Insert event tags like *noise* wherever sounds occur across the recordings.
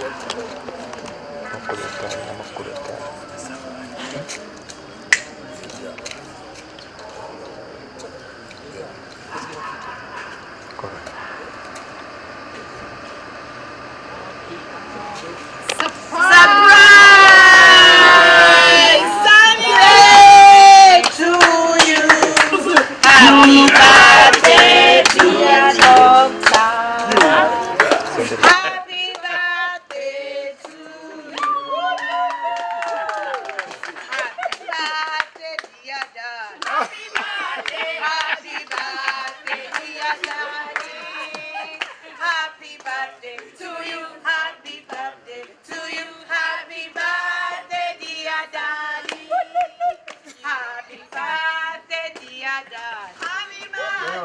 これかなこれか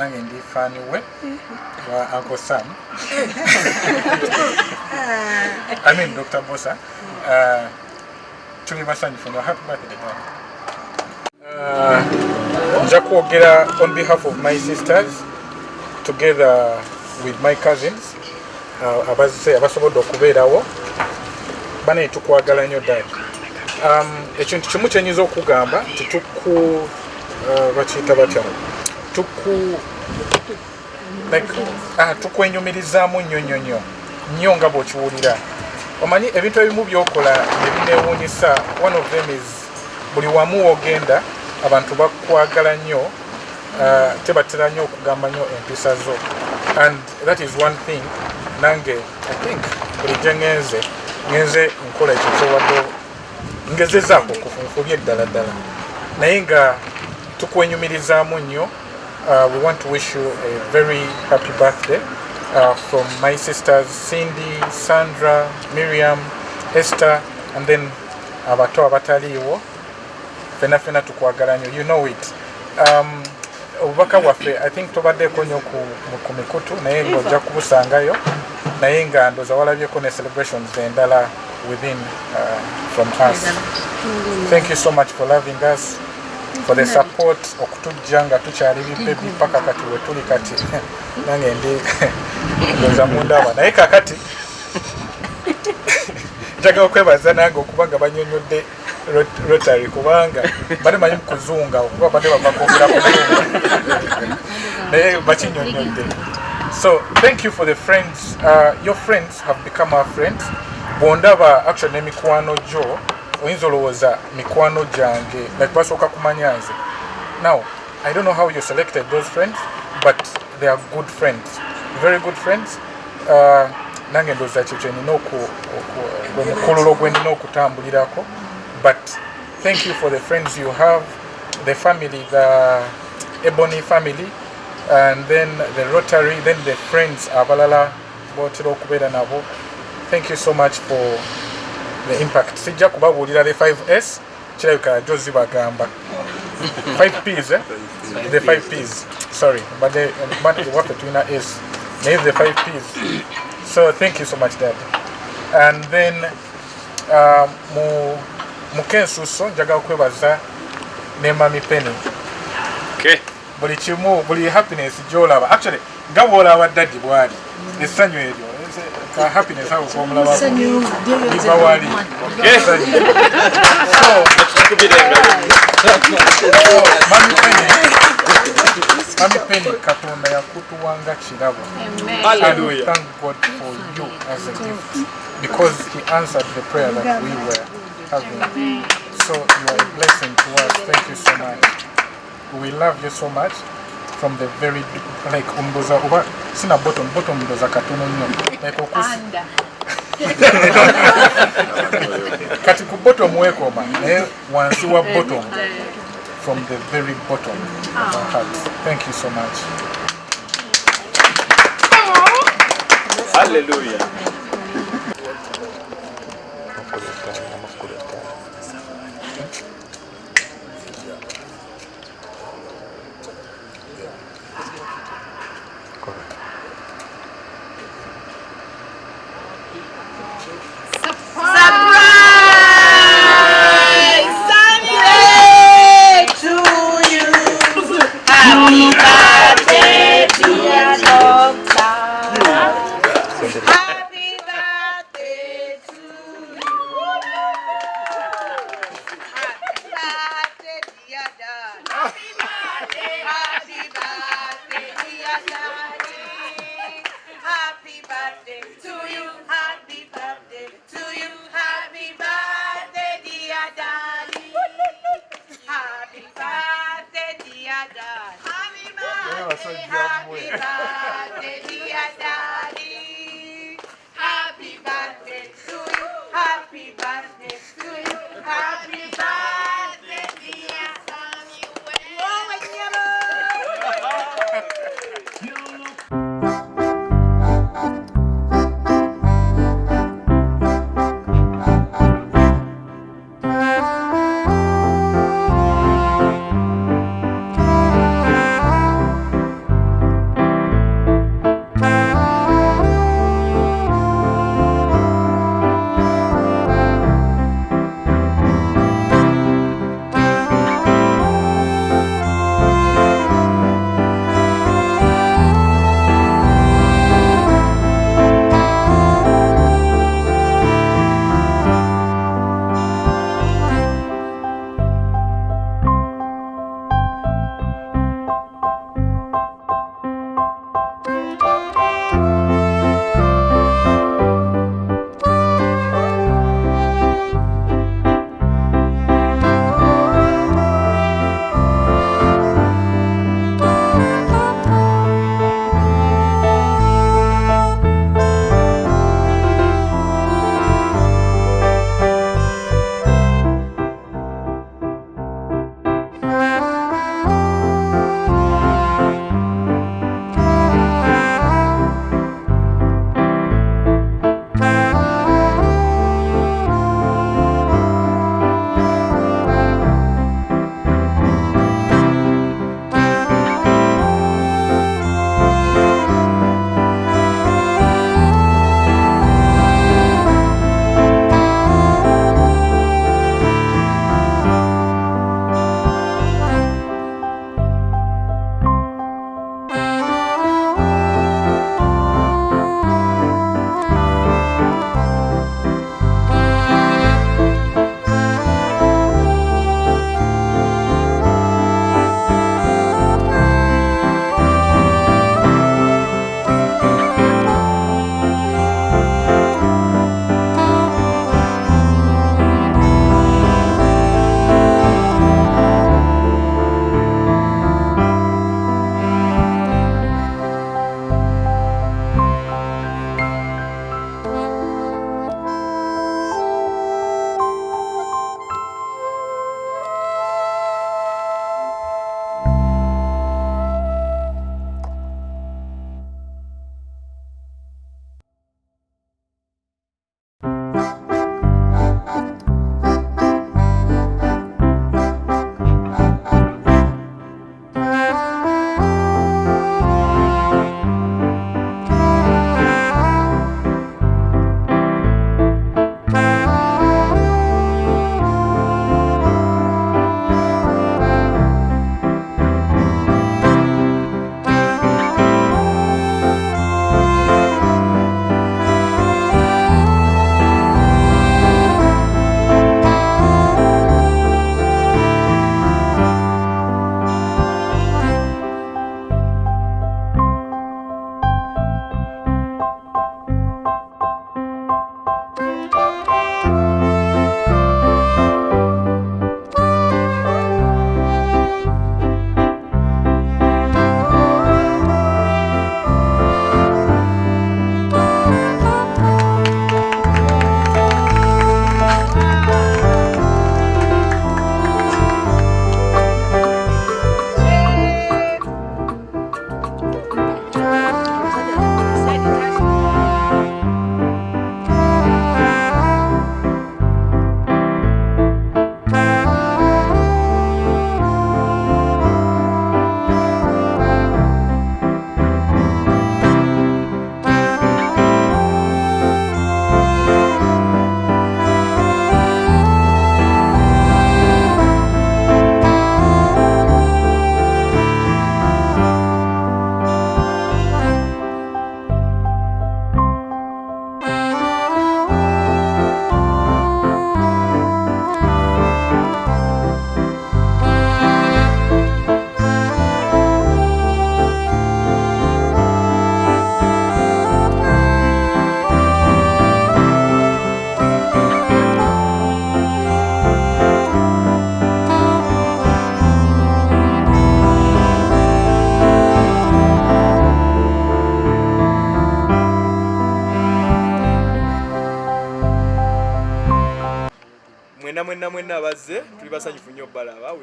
nange ndi faani we wa uncle sam. *laughs* I mean dr bosa. Uh, tuli basanyufu nnyo happy birthday dad uh, nja kwogera on behalf of my sisters together with my cousins uh, abazze abasobodde okubeerawo bane tukwagala nnyo dad um, ekintu kimu kyenyinza okugamba tituku uh, bakiyita batya tuku like, ah, tukwenyumirizaamu nnyo nnyo nnyo. Nnyo nga bw'okiwulira. Omanyi ebintu ebimu byokola ebinewuunyisa one of them is buli wamu wogenda abantu bakwagala nnyo uh, tebatera nnyo okugamba nnyo empisa zo. And that is one thing nange i think bulijjo ngenze ngenze nkola ekyo kyowadde ngezezaako okufunfulya eddala ddala. Naye nga tukwenyumirizaamu nnyo uh, we want to wish you a very happy birthday uh, from my sisters cindy sandra miriam esther and then abato abataliiwo fena fena tukwagala nnyo you know it. Um, obubaka bwaffe i think tobaddeeko nnyo ku, ku mikutu naye ngaojja kubusangayo naye nga ndoza walabyeko ne celebrations endala within uh, from us. Thank you so much for loving us for the support okutujja nga tukyali bibebi paka kati wetuli kati. *laughs* Nange ndi *laughs* ndoza mundaba naye kakati *laughs* njagala okwebaza nange okuba nga banyonyodde rotary kubanga bade manyi mukuzunga okuba bade bava kwogera kuzunga naye bakinyonyodde. So thank you for the friends uh, your friends have become our friends. Bwondaba actually nemikwano gyo oyinza olowooza mikwano gyange like basooka kumanya nze now i don't know how you selected those friends but they are good friends. Very good friends. Uh, nange ndowooza kyo kyenina omukululo gwe nina okutambulirako. But thank you for the friends you have the family the ebony family and then the rotary then the friends abalala botera okubeera nabo. Thank you so much for the impact. Sijja kubabuulira the 5s kirabika jo zibagamba 5ps eh? the 5ps sorry badde waffe tulina s naye the 5ps so thank you so much dad. And then uh, mu mukensuso njagala kwebaza ne mami penny. Okay. buli kimu buli happiness gyolaba. Actually nga bwolaba dadi bwali. Essanyu eryo ka happiness ako komulabako liva wali. essanyu so so, mami penny mami penny katonda yakutuwanga kirabo Hallelujah. Thank God for you as a gift. Because He answered the prayer that we were having. So you are a blessing to us. Thank you so much. We love you so much from the very like umboza uba sina bottom bottom ndoza katono nnyo like okusi *laughs* kati ku bottom wekoma naye wansi wa bottom. from the very bottom of our heart. Thank you so much. Hallelujah.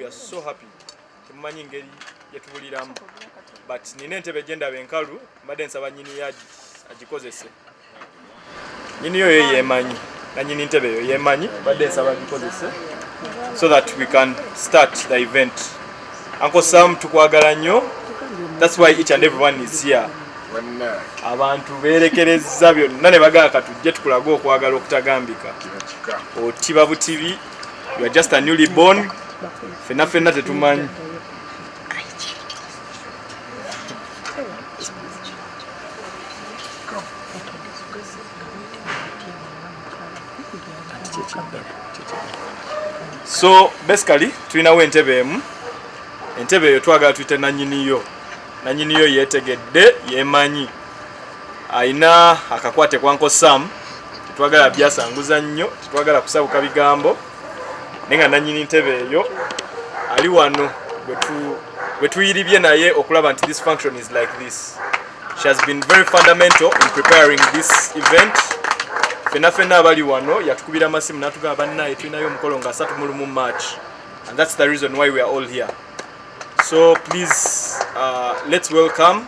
Are so happy. Temumanyi engeri yetubuliramu. But nina entebe gyendaba enkalu mbadde nsaba nyini yo agi- agikozese. Nyini yo yo yemanyi nanyini ntebe eyo yemanyi mbadde nsaba agikozese. So that we can start the event. Uncle sam tukwagala nnyo. Thats why each and everyone is here. Abantu berekereza byonna ne bagala katujje tukulage okwagala okutagambika. Otiba butibi. You are just a newly born fenna fenna tetumanyi so basically tulinawo entebe emu. Entebe eyo twagala tuyite nanyiniyo. Nanyiniyo yetegedde yemanyi ayina akakwate kwanko sam tetwagala byasanguza nnyo tetwagala kusabuka bigambo naye nga nanyini ntebe eyo ali wano bwe tuyiribye naye okulaba nti this function is like this. She has been very fundamental in preparing this event. Fenna fenna abali wano yatukubira amasimu natugamba bannaye tulinayo omukolo nga 3 mu march. And that's the reason why we are all here. So please uh, let's welcome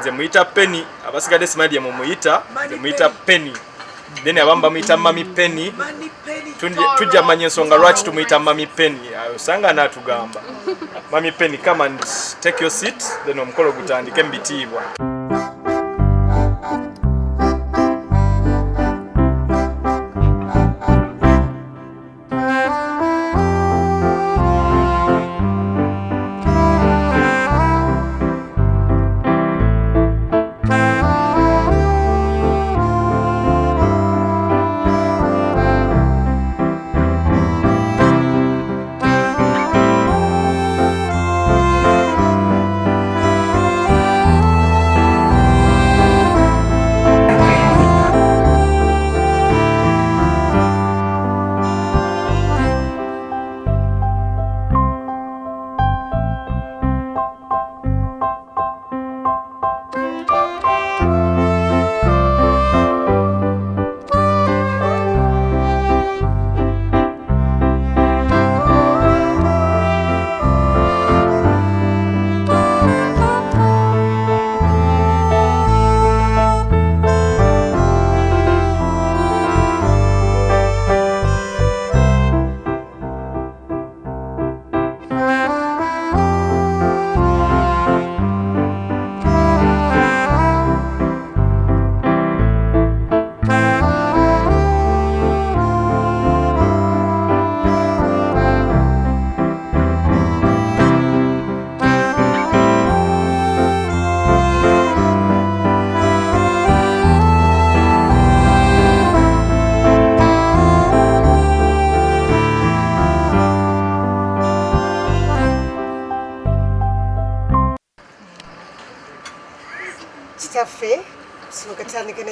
nze muyita penny abasigadde simanyi gye mumuyita nze muyita penny then abamu bamuyita mami penny. Tujja- tujja manya ensonga lwaki tumuyita mami penny? Ayo osanga naatugamba mami penny come and take your seat. Then omukolo gutandike mubitiibwa kitaffe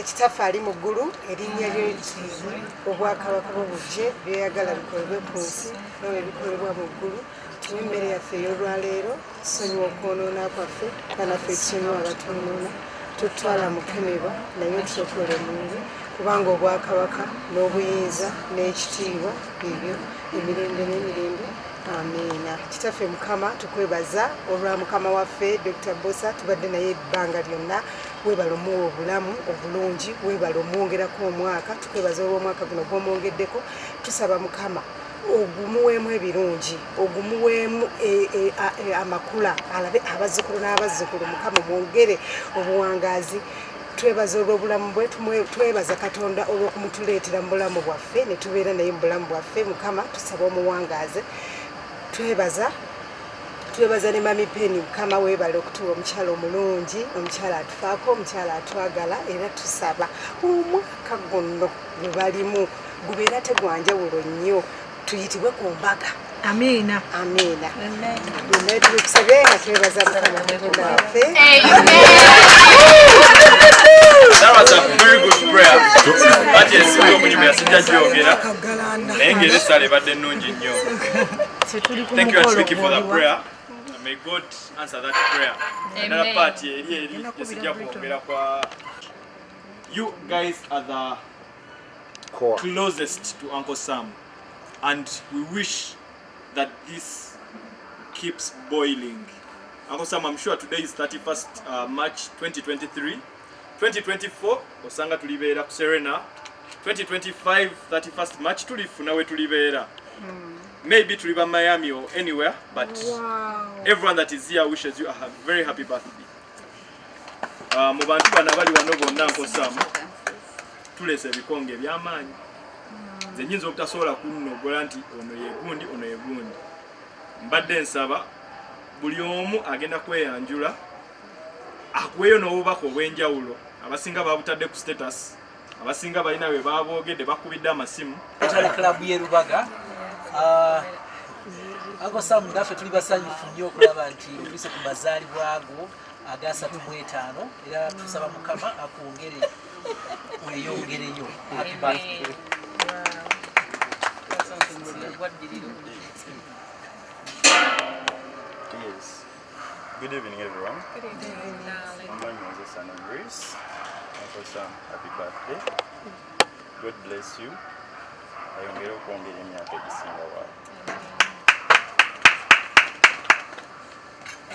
kitaffe ali mu ggulu erinnya lye obwakabaka bubujje byeyagala bikolebwe ku nsi nawe bikolebwa mu ggulu. Tuwe emmere yaffe ey'olwaleero tusonyiwa okwonoona kwaffe banaffe ekisonyiwa abatwonoona tutwala mukemebwa naye tusokola emungu kubanga obwakabaka n'obuyinza n'ekitiibwa ebyo emirembe n'emirembe amiina kitaffe mukama tukwebaza olwa mukama waffe dr. Bosa tubadde naye ebbanga lyonna webala omuwa obulamu obulungi webala omwongerako omwaka tukwebaza olw'omwaka guno gwomwongeddeko tusaba mukama ogumuweemu ebirungi ogumuweemu e- e- e- amakula alabe abazzukulu n'abazzukulu mukama mwongere obuwangaazi twebaza olw'obulamu bwe twebaza katonda olw'okumutuleetera mu bulamu bwaffe ne tubeera naye mu bulamu bwaffe. Mukama tusaba omuwangaaze twebaza twebaza ne mami peni mukama weebala okutuwa omukyala omulungi omukyala atufaako omukyala atwagala era tusaba omwaka guno gwe balimu gubeera tegwanjawulo nnyo tuyitibwe ku mbaga. Amiina. Amiina. Byonna tubikusabye nga twebaza mukama katonda waffe That was a very good prayer. Kati ensimbi omunyumu yasijja gyogera naye ng'era essaala ebadde ennungi nnyo. Thank you mukolo for the prayer. And May God answer that prayer. Another part eri eri esijja kwongera kwa You guys are the closest to Uncle Sam. and we wish that this keeps boiling. Uncle Sam, I'm sure today is 31st uh, March 2023. 2024, osanga tulibeera ku Serena. 2025, 31st March tulifuna we tulibeera. Maybe tuliba Miami or anywhere, but everyone that is here wishes you a very happy birthday. Uh, mu bantu bano abali wano bonna Uncle Sam, tulese ebikonge ebyamaanyi. Nze nyinza obutasobola kunnogola nti ono ye gundi, ono ye gundi. Mbadde nsaba buli omu agenda kweyanjula akuweeyo n'obubaka obw'enjawulo abasinga babutadde ku status. Abasinga balina bwe baboogedde bakubidde amasimu. Rotary Club y'e Lubaga. Ah, Uncle Sam naffe tuli basanyufu nnyo okulaba nti otuse ku mazaalibwa ago agasatu mu etaano era tusaba mukama akwongere weeyongereyo happy birthday Good evening, everyone. Good evening. My name is of Grace. Uncle Sam, happy birthday. God bless you. ayongere okwongera emyaka egisinga waabo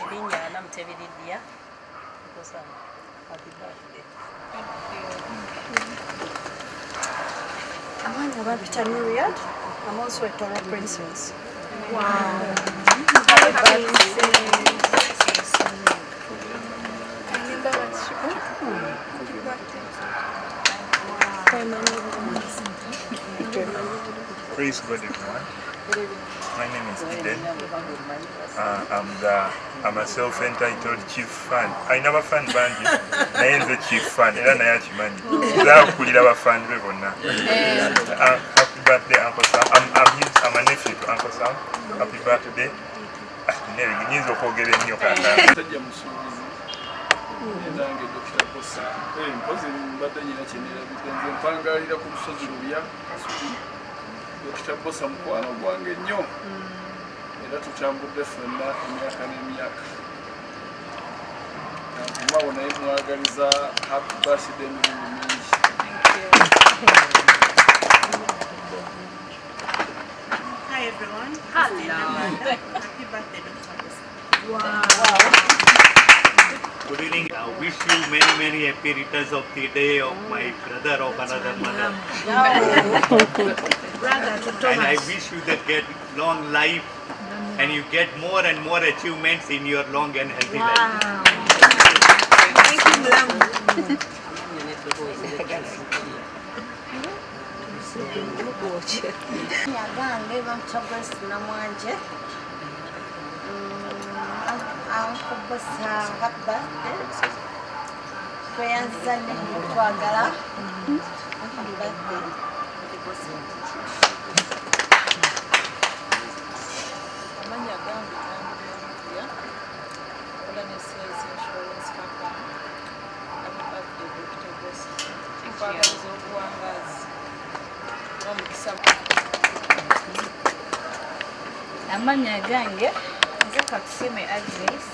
erinnya namutebiriddya kusama happy birthday Amanya Babita Myriad. I'm also a Torah princess. Praise God, everyone. My name is Eden. Uh, I'm the I'm a self-entitled chief fan. I never fan bandi. naye nze chief fan I don't era naye akimanyi. Zaakulira abafan be bonna. Happy birthday Uncle Sam. I'm, I'm, his, I'm a nephew to Uncle Sam. Happy birthday. Nne- nyinza okwogera ennyo kaakano. tajja musuubuzi endange dr bosa mpozi mbadde nyina kyenerabidde nze mpangalira ku lusozi lubya kasubi dr bosa mukwano gwange nnyo. Era tutambudde ffenna emyaka n'emyaka. Nkumawo naye mwagaliza happy birthday emirimu mingi Hi everyone. Hello. Happy birthday, Dr. Bosa. Good evening. I wish you many, many happy returns of the day of my brother of another mother. Brother to And I wish you that get long life and you get more and more achievements in your long and healthy life. Thank you, Mulamu. yagange bamutogose namwanje ankubusa happy birthday tweyanziza ne twagala happy birthday amannya gange tambulya kola ne sales insurance company birthday dr bos nkwagaliza obuwangazi n'omukisa amannya gange nze katusime agnes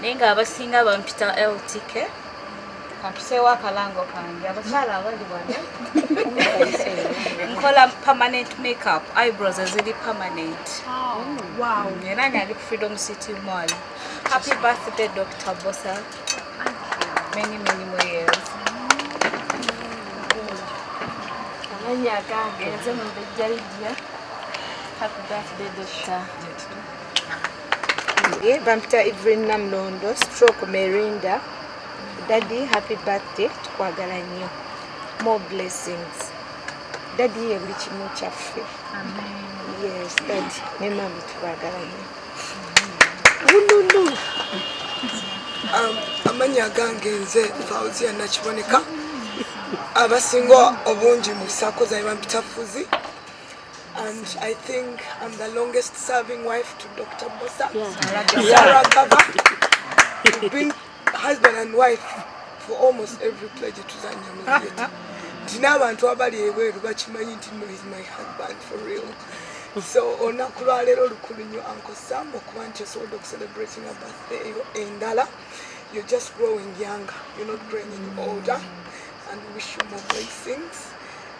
naye nga abasinga bampita ltk kampiseewo akalango kange. Abakyala abali wano. Nkola permanent makeup. Eyebrows eziri permanent. Era nyali ku freedom city mall. Happy birthday dr bosa many many more years. Amannya gange. Nze mubejja lidia happy birthday doctor Ye, bampita Evelyn Namlondo, stroke Merinda. Daddy, happy birthday. Tukwagala nnyo. More blessings. Daddy ye buli kimu kyaffe. Yes, daddy. Ne mami tubagala nnyo. Ululu. Um, amannya gange nze fauzia nakiboneka abasinga obungi mu sako zaye bampita fuzi and i think i'm the longest serving wife to dr bosa. Sarah Gava. We've been husband and wife for almost every pledge tuzanya mu theatre *laughs* nti n'abantu abali ebweru bakimanyi nti no is my husband for real. So olunaku lwaleero lukulu nnyo uncle sam okuba nti osobola okucelebrating a birthday. Eyo endala. You're just growing younger. You're not growing any older. And wish you more blessings.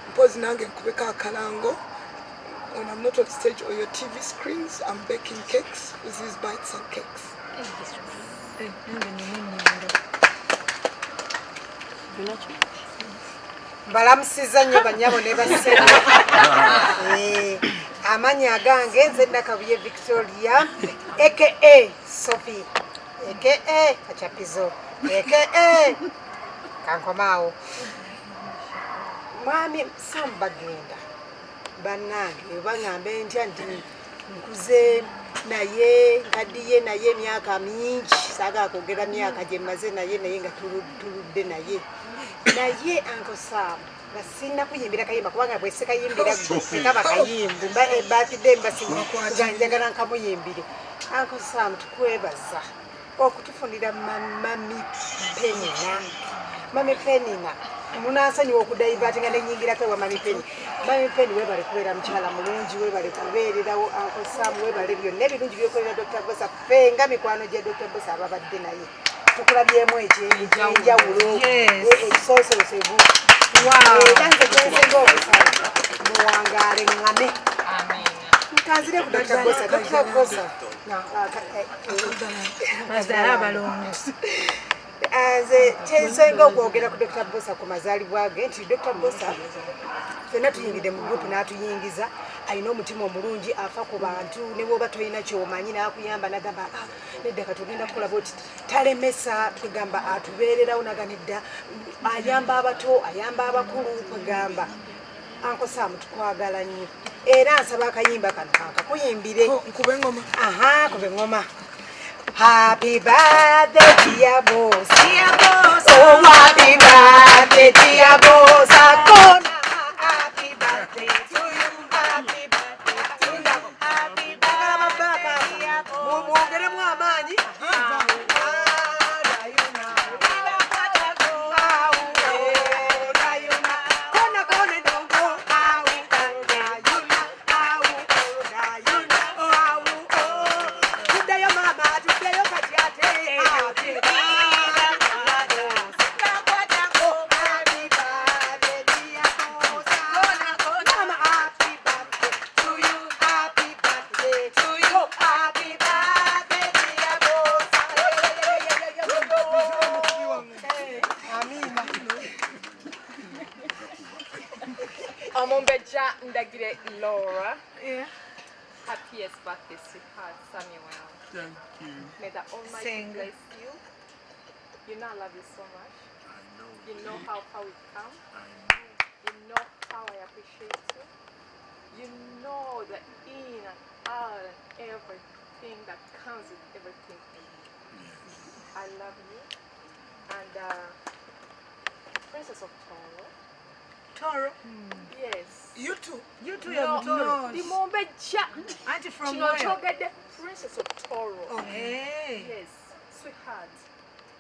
Mpozi nange nkubeko akalango when I'm not on stage or your TV screens, I'm baking cakes with these bites and cakes. mbalamusiza nnyo banyabo ne basena Eh, amannya agange nze nakabuye victoria aka sophie. Aka kacapizo aka kankomaawo mwami samu bagenda bannange baŋŋambe ntya nti nkuze naye nkaddiye naye emyaka mingi saaga kwogera myaka gye mmaze naye naye nga tulu- tuludde naye. Naye anko saamu nga sina kuyimbira kayimba kubanga bwese kayimbira gwe kaba kayimbu batidde mbasinga njagala nkamuyimbire. Anko saamu tukwebaza. Okutufunira ma- mami penina. Mami penina munansonyiwa okudayivatinga nenyingirako ewa mami peni mami peni webale kubeera mukyala mulungi webale kubeererawo anko saamu webale byonna ebirungi byokolera dr bosa fenga mikwano gya dr bosa ababadde naye. Tukulabyemu ekyenjawulo ekisoososevu era nze gwensinga okusala muwangaale ŋŋame. Nkanzire ku dr bosa dr bosa abalongozi. Nze kyensenga okwogera ku dr bosa ku mazaalibwa ge nti dr bosa fenna tuyingidde mu gurupu n'atuyingiza alina omutima omulungi afa ku bantu ne bwoba tolina kyomanyi n'akuyamba nagamba "Ah, nedda kati ogenda kukola boti talemesa kwegamba atubeererawo naga nedda. Ayamba abato ayamba abakulu kwegamba ankosaamu tukwagala nnyo. Era nsaba akayimba kano kankakuyimbire nkube ngoma. Aha kube ngoma Happy birthday, dear boss. Dear boss. Oh, happy birthday, dear boss. Happiest birthday, sweetheart Samuel. Thank you. May the Almighty Sing. bless you. You know I love you so much. You know how far we've come. You know how I appreciate you. You know the in and out and everything that comes with everything in you. I love you. And uh, Princess of Toro. Toro. Hmm. Yes. You too. You too, No, you're Toro. no, the Mombeja. Auntie from Kino where? kyogedde Princess of Toro. Oh, hey. Yes, sweetheart.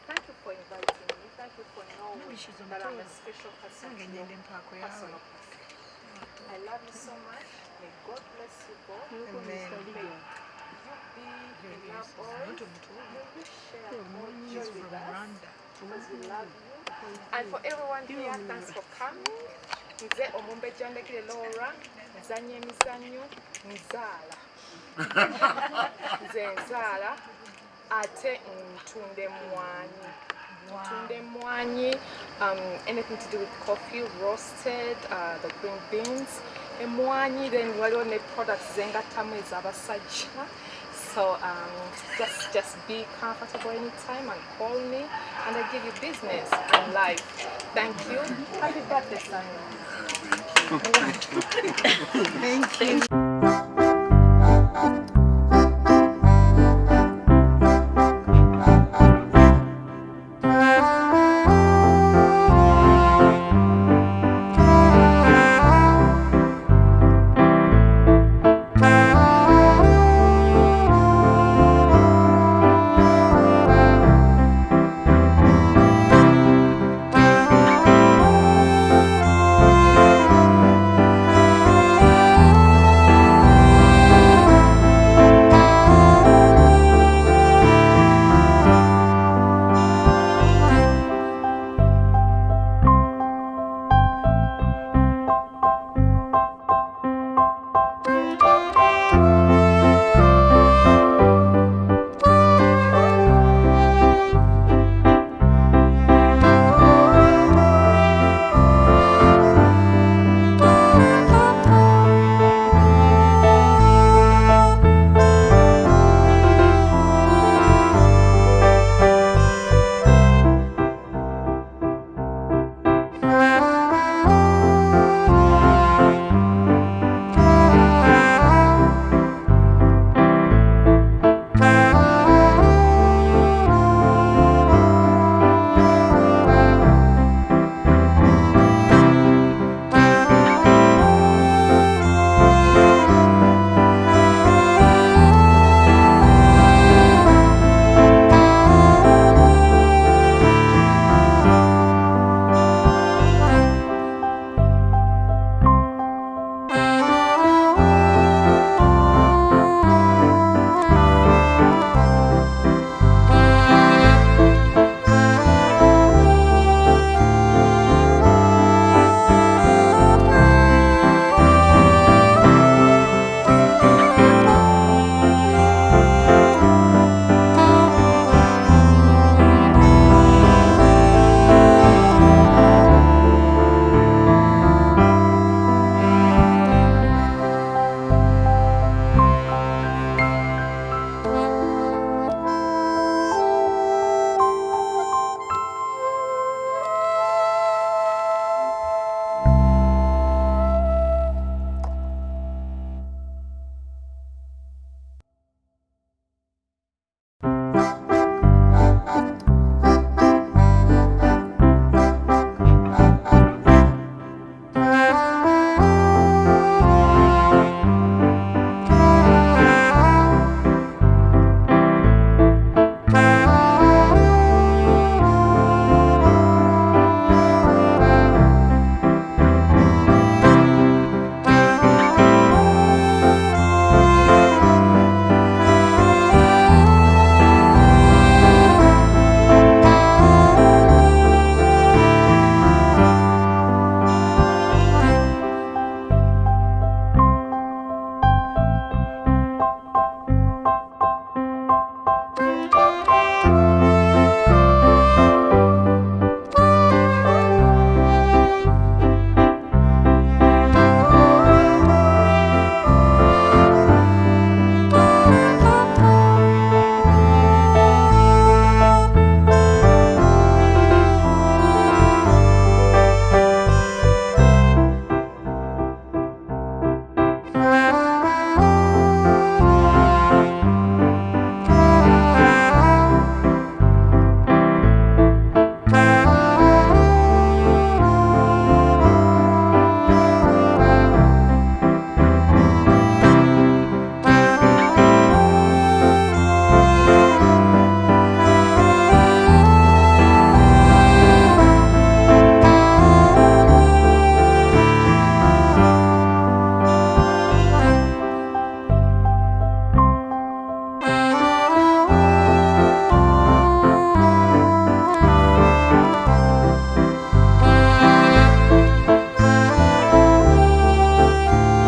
Thank you for inviting me. Thank you for knowing Maybe she's on that I'm a special person. Nange to your ngende yawe. person. I love you so much. May God bless you both. Amen. May you be in love always. May you share more joy with us because we love you. And for everyone here, thanks for coming. Nze Omumbeja Ndekire Laura, nzanya emizannyo, nzaala. *laughs* Nze nzaala ate ntunda emmwanyi. Ntunda emmwanyi, um, anything to do with coffee, roasted, uh, the green beans. Emmwanyi, then waliwo ne products zengattamu ez'abasajja. So um, just just be comfortable anytime and call me, and I give you business and life. Thank you. Happy birthday, Samuel. Thank you.